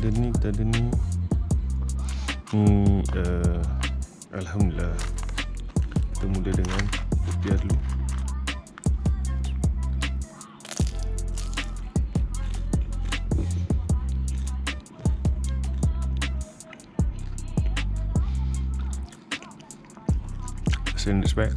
ada ni kita ada ni. Hmm, uh, Alhamdulillah. Kita mula dengan rupiah dulu send this back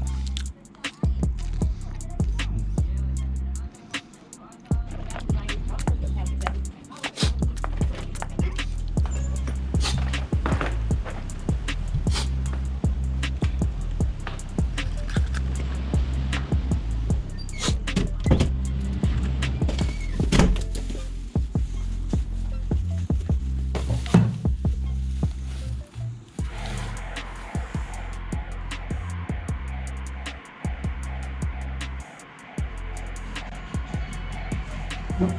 Buka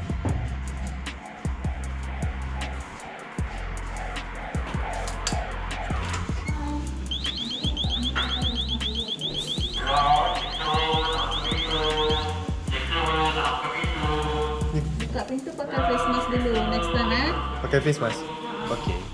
pintu pakai face mask dulu. Next time eh. Pakai face mask Okay